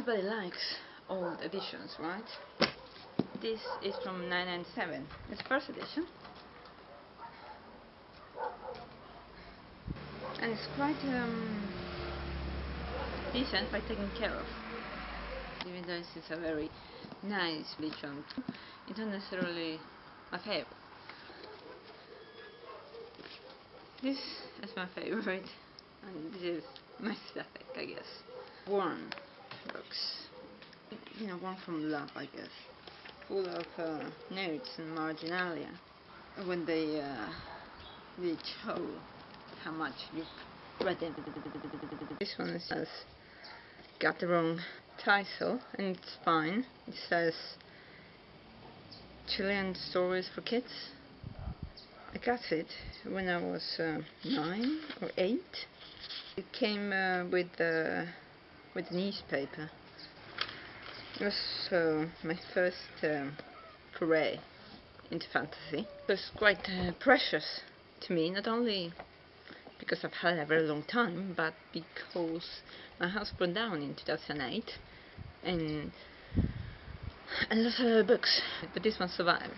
everybody likes old editions, right? This is from 997. It's first edition. And it's quite um, decent by taken care of. Even though is a very nice edition, it's not necessarily my favorite. This is my favorite, and this is my aesthetic, I guess. Warm books. You know, one from love, I guess. Full of uh, notes and marginalia. When they, uh, they show how much you've read. This one has got the wrong title, and it's fine. It says Chilean Stories for Kids. I got it when I was uh, nine or eight. It came uh, with uh, with newspaper. It was my first um, foray into fantasy. It was quite uh, precious to me, not only because I've had it a very long time, but because my house burned down in 2008 and a lot of books, but this one survived.